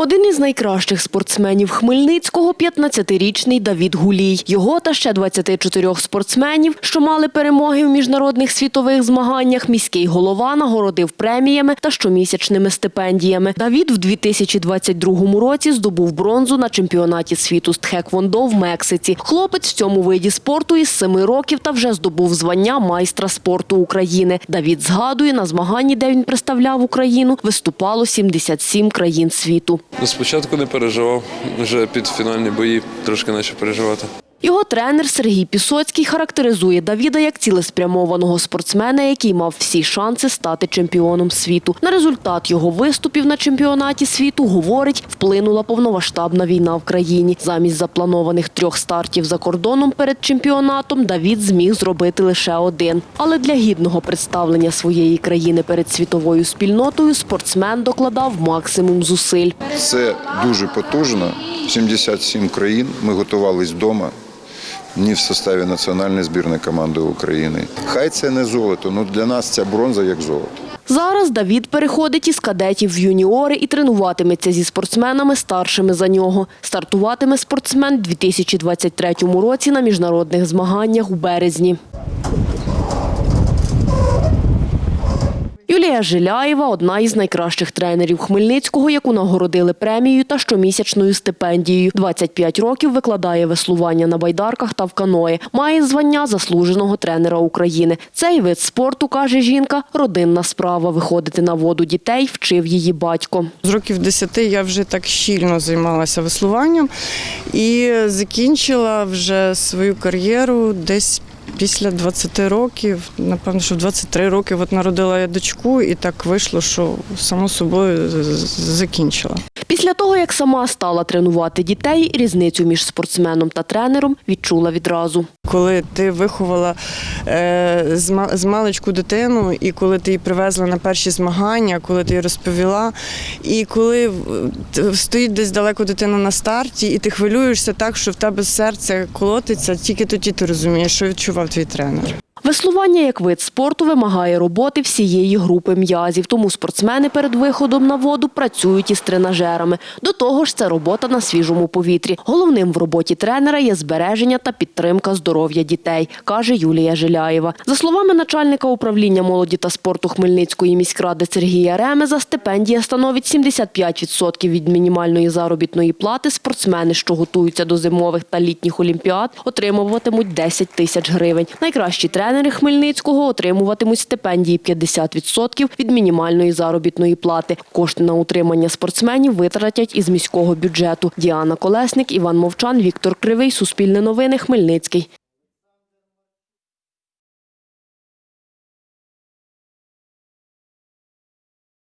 Один із найкращих спортсменів Хмельницького – 15-річний Давід Гулій. Його та ще 24 спортсменів, що мали перемоги в міжнародних світових змаганнях, міський голова нагородив преміями та щомісячними стипендіями. Давід в 2022 році здобув бронзу на чемпіонаті світу з тхеквондо в Мексиці. Хлопець в цьому виді спорту із 7 років та вже здобув звання майстра спорту України. Давід згадує, на змаганні, де він представляв Україну, виступало 77 країн світу. Ну, Спочатку не переживав, вже під фінальні бої трошки почав переживати. Його тренер Сергій Пісоцький характеризує Давіда як цілеспрямованого спортсмена, який мав всі шанси стати чемпіоном світу. На результат його виступів на чемпіонаті світу, говорить, вплинула повноваштабна війна в країні. Замість запланованих трьох стартів за кордоном перед чемпіонатом Давід зміг зробити лише один. Але для гідного представлення своєї країни перед світовою спільнотою спортсмен докладав максимум зусиль. Це дуже потужно. 77 країн. Ми готувались вдома. Ні в составі національної збірної команди України. Хай це не золото, але для нас ця бронза як золото. Зараз Давід переходить із кадетів в юніори і тренуватиметься зі спортсменами старшими за нього. Стартуватиме спортсмен у 2023 році на міжнародних змаганнях у березні. Юлія Жиляєва – одна із найкращих тренерів Хмельницького, яку нагородили премією та щомісячною стипендією. 25 років викладає веслування на байдарках та в каної. Має звання заслуженого тренера України. Цей вид спорту, каже жінка, родинна справа. Виходити на воду дітей вчив її батько. З років 10 я вже так щільно займалася веслуванням і закінчила вже свою кар'єру десь після 20 років. Напевно, що в 23 роки от народила я дочку, і так вийшло, що само собою закінчила. Після того, як сама стала тренувати дітей, різницю між спортсменом та тренером відчула відразу. Коли ти виховала е, з маличку дитину, і коли ти її привезла на перші змагання, коли ти їй розповіла, і коли стоїть десь далеко дитина на старті, і ти хвилюєшся так, що в тебе серце колотиться, тільки тоді ти розумієш, що відчував твій тренер. Веслування як вид спорту вимагає роботи всієї групи м'язів, тому спортсмени перед виходом на воду працюють із тренажерами. До того ж, це робота на свіжому повітрі. Головним в роботі тренера є збереження та підтримка здоров'я дітей, каже Юлія Жиляєва. За словами начальника управління молоді та спорту Хмельницької міськради Сергія Ремеза, стипендія становить 75% від мінімальної заробітної плати. Спортсмени, що готуються до зимових та літніх олімпіад, отримуватимуть 10 тисяч гривень. Найкращі тренери Хмельницького отримуватимуть стипендії 50% від мінімальної заробітної плати. Кошти на утримання спортсменів витратять із міського бюджету. Діана Колесник, Іван Мовчан, Віктор Кривий. Суспільне новини. Хмельницький.